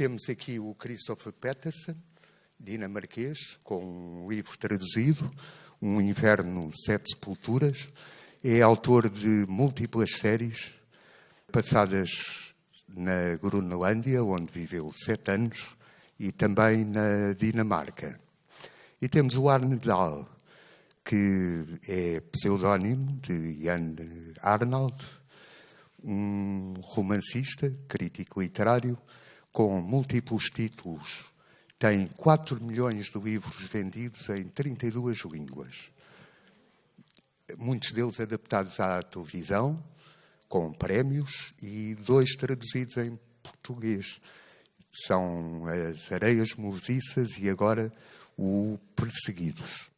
Temos aqui o Christopher Peterson, dinamarquês, com um livro traduzido, Um Inverno, Sete Sepulturas. É autor de múltiplas séries passadas na Groenlândia, onde viveu sete anos, e também na Dinamarca. E temos o Arne Dahl, que é pseudónimo de Jan Arnold, um romancista, crítico literário, com múltiplos títulos. Tem 4 milhões de livros vendidos em 32 línguas. Muitos deles adaptados à televisão, com prémios, e dois traduzidos em português. São As Areias Movediças e agora o Perseguidos.